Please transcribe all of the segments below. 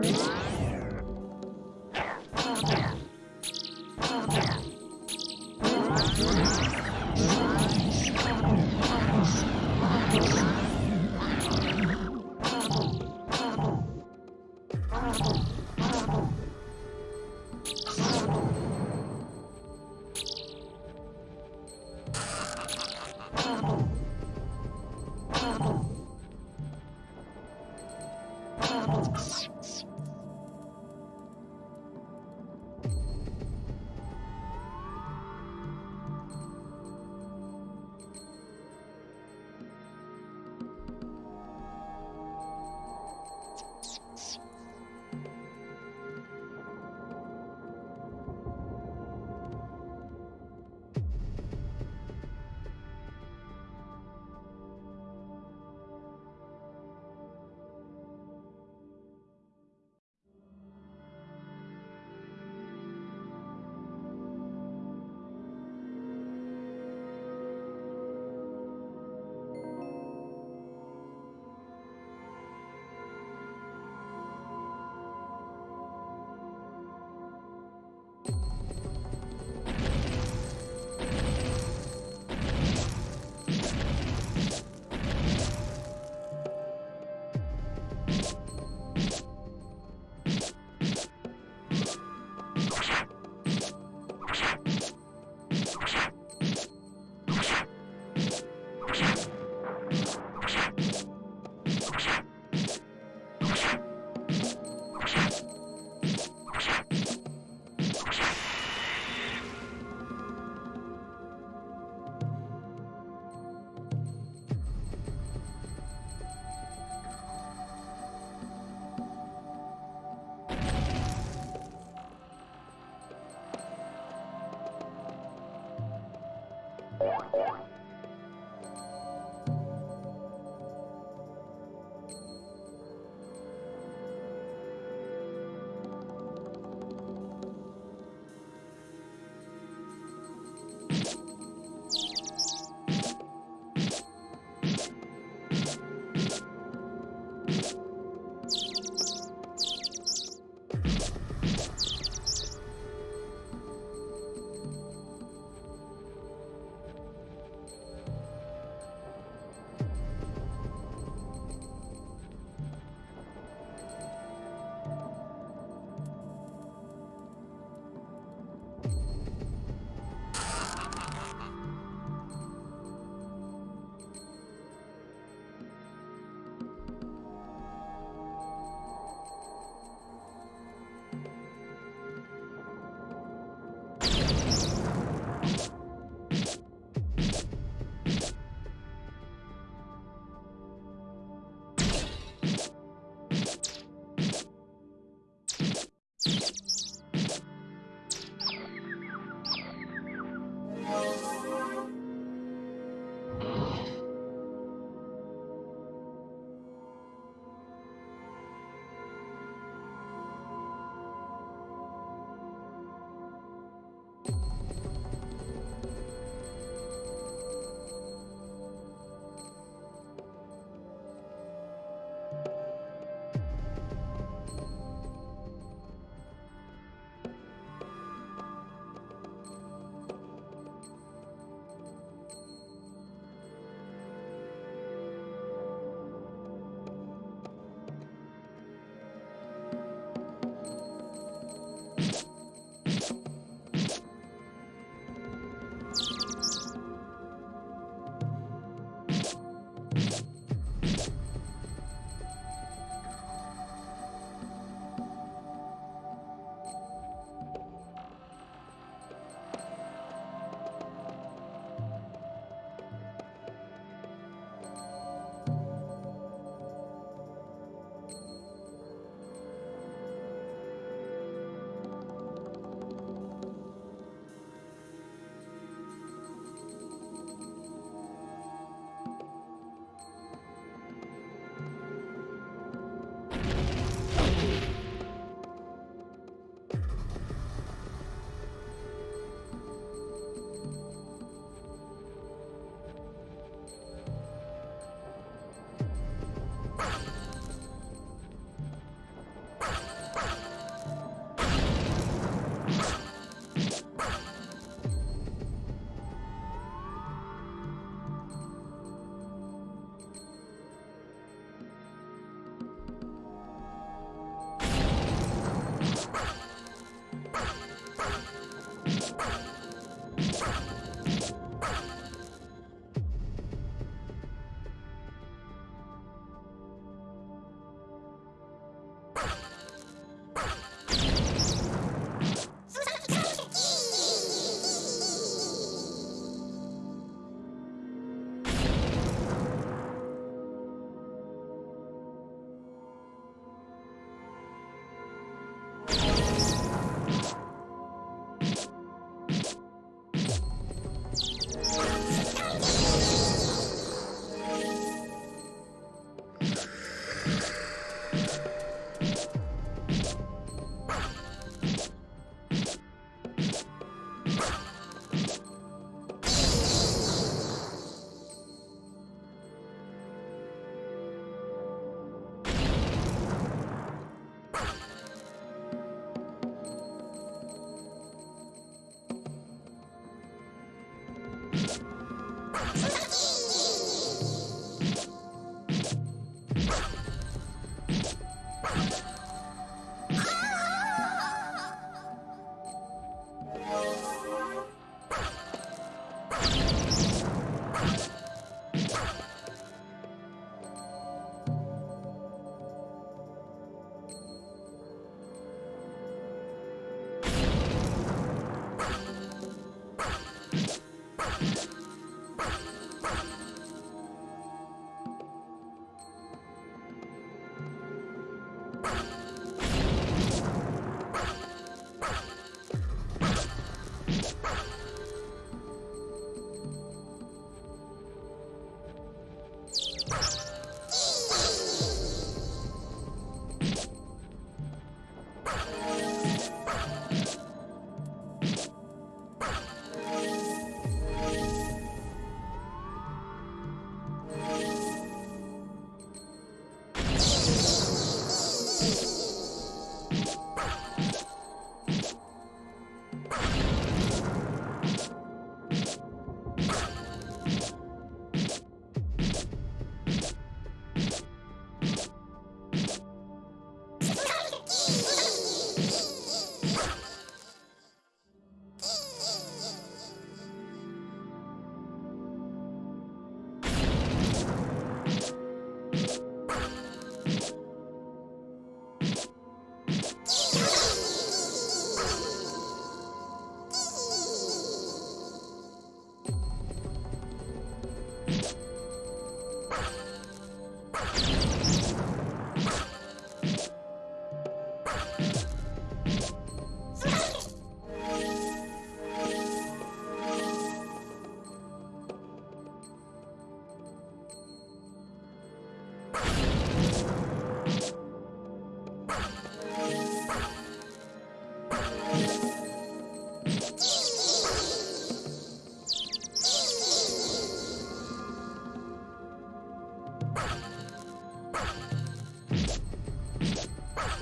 you Yeah.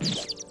you